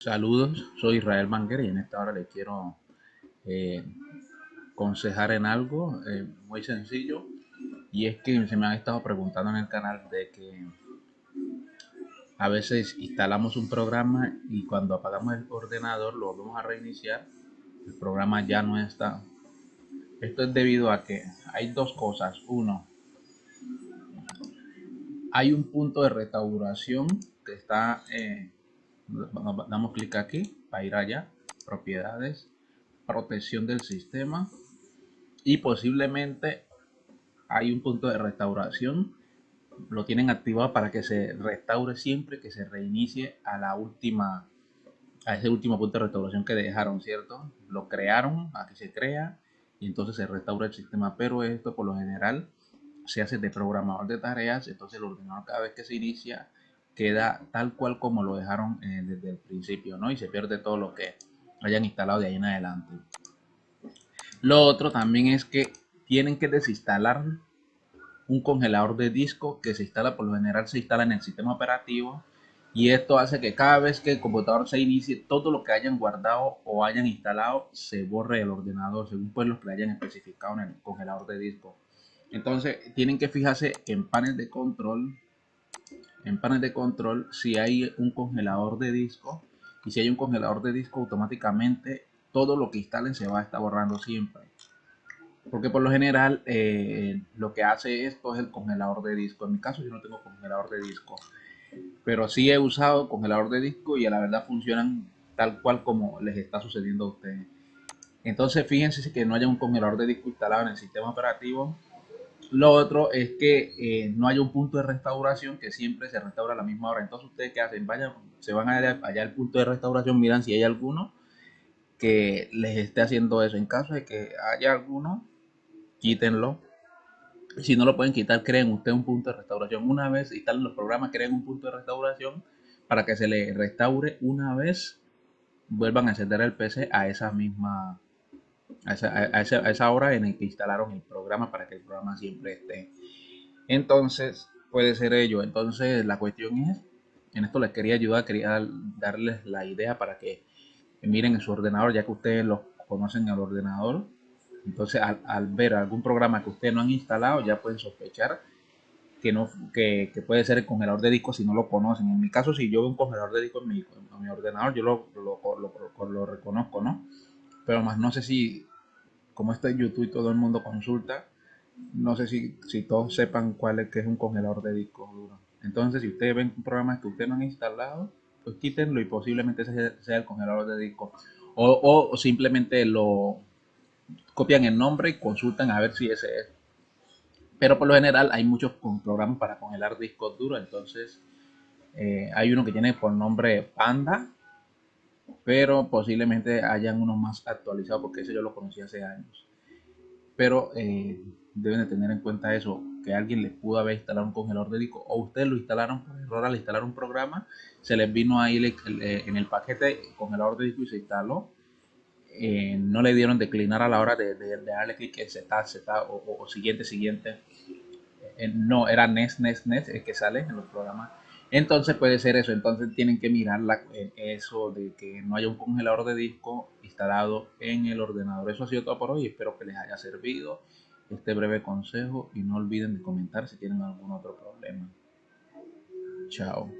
Saludos, soy Israel Manguera y en esta hora le quiero eh, aconsejar en algo eh, muy sencillo y es que se me han estado preguntando en el canal de que a veces instalamos un programa y cuando apagamos el ordenador lo volvemos a reiniciar el programa ya no está. Esto es debido a que hay dos cosas. Uno hay un punto de restauración que está eh, damos clic aquí para ir allá propiedades protección del sistema y posiblemente hay un punto de restauración. Lo tienen activado para que se restaure siempre que se reinicie a la última a ese último punto de restauración que dejaron cierto lo crearon a que se crea y entonces se restaura el sistema. Pero esto por lo general se hace de programador de tareas entonces el ordenador cada vez que se inicia queda tal cual como lo dejaron eh, desde el principio, ¿no? Y se pierde todo lo que hayan instalado de ahí en adelante. Lo otro también es que tienen que desinstalar un congelador de disco que se instala, por lo general se instala en el sistema operativo y esto hace que cada vez que el computador se inicie, todo lo que hayan guardado o hayan instalado se borre el ordenador, según pues los que hayan especificado en el congelador de disco. Entonces tienen que fijarse en panel de control en panel de control si hay un congelador de disco y si hay un congelador de disco automáticamente todo lo que instalen se va a estar borrando siempre. Porque por lo general eh, lo que hace esto es el congelador de disco. En mi caso yo no tengo congelador de disco pero sí he usado congelador de disco y a la verdad funcionan tal cual como les está sucediendo a ustedes. Entonces fíjense que no haya un congelador de disco instalado en el sistema operativo lo otro es que eh, no hay un punto de restauración que siempre se restaura a la misma hora. Entonces ustedes que hacen, vayan, se van allá, allá al punto de restauración, miran si hay alguno que les esté haciendo eso. En caso de que haya alguno, quítenlo. Si no lo pueden quitar, creen ustedes un punto de restauración. Una vez instalen los programas, creen un punto de restauración para que se le restaure una vez vuelvan a encender el PC a esa misma a esa, hora en el que instalaron el programa para que el programa siempre esté. Entonces, puede ser ello. Entonces, la cuestión es, en esto les quería ayudar, quería darles la idea para que miren en su ordenador, ya que ustedes lo conocen el ordenador. Entonces, al, ver algún programa que ustedes no han instalado, ya pueden sospechar que, no, que, puede ser el congelador de disco si no lo conocen. En mi caso, si yo veo un congelador de disco en mi, en mi ordenador, yo lo, lo, lo reconozco, ¿no? Pero más no sé si, como está YouTube y todo el mundo consulta, no sé si, si todos sepan cuál es que es un congelador de discos duros. Entonces, si ustedes ven un programa que ustedes no han instalado, pues quítenlo y posiblemente ese sea el congelador de discos. O, o, simplemente lo copian el nombre y consultan a ver si ese es. Pero por lo general hay muchos programas para congelar discos duros. Entonces, eh, hay uno que tiene por nombre Panda pero posiblemente hayan unos más actualizados porque ese yo lo conocí hace años. Pero eh, deben de tener en cuenta eso, que alguien les pudo haber instalado un congelador de disco o ustedes lo instalaron por error al instalar un programa, se les vino ahí en el paquete congelador de disco y se instaló. Eh, no le dieron declinar a la hora de, darle clic en Z, Z o, o, siguiente, siguiente. Eh, no, era NES, NES, NES el que sale en los programas entonces puede ser eso, entonces tienen que mirar eh, eso de que no haya un congelador de disco instalado en el ordenador. Eso ha sido todo por hoy, espero que les haya servido este breve consejo y no olviden de comentar si tienen algún otro problema. Chao.